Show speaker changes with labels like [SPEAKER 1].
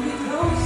[SPEAKER 1] really close.